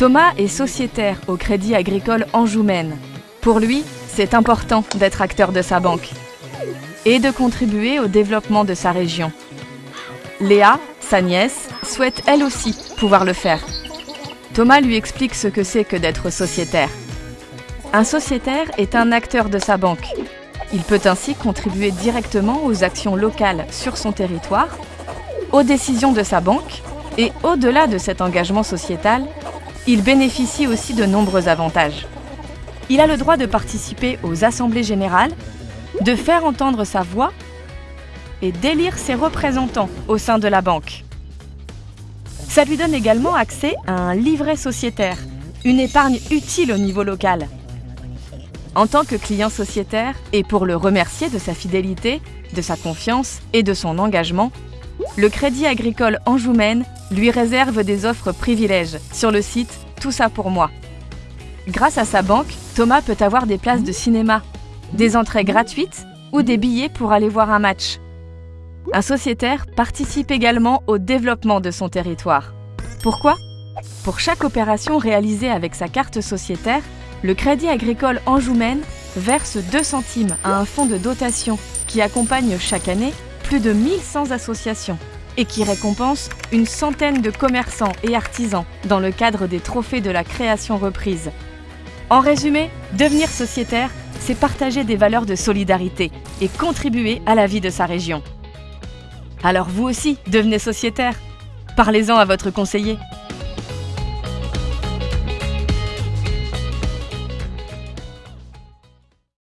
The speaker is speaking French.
Thomas est sociétaire au Crédit Agricole Anjou-Maine. Pour lui, c'est important d'être acteur de sa banque et de contribuer au développement de sa région. Léa, sa nièce, souhaite elle aussi pouvoir le faire. Thomas lui explique ce que c'est que d'être sociétaire. Un sociétaire est un acteur de sa banque. Il peut ainsi contribuer directement aux actions locales sur son territoire, aux décisions de sa banque et au-delà de cet engagement sociétal, il bénéficie aussi de nombreux avantages. Il a le droit de participer aux assemblées générales, de faire entendre sa voix et d'élire ses représentants au sein de la banque. Ça lui donne également accès à un livret sociétaire, une épargne utile au niveau local. En tant que client sociétaire, et pour le remercier de sa fidélité, de sa confiance et de son engagement, le Crédit Agricole Anjoumaine lui réserve des offres privilèges sur le site Tout ça pour moi. Grâce à sa banque, Thomas peut avoir des places de cinéma, des entrées gratuites ou des billets pour aller voir un match. Un sociétaire participe également au développement de son territoire. Pourquoi? Pour chaque opération réalisée avec sa carte sociétaire, le Crédit Agricole Anjoumaine verse 2 centimes à un fonds de dotation qui accompagne chaque année plus de 1100 associations et qui récompense une centaine de commerçants et artisans dans le cadre des trophées de la création reprise. En résumé, devenir sociétaire, c'est partager des valeurs de solidarité et contribuer à la vie de sa région. Alors vous aussi, devenez sociétaire. Parlez-en à votre conseiller.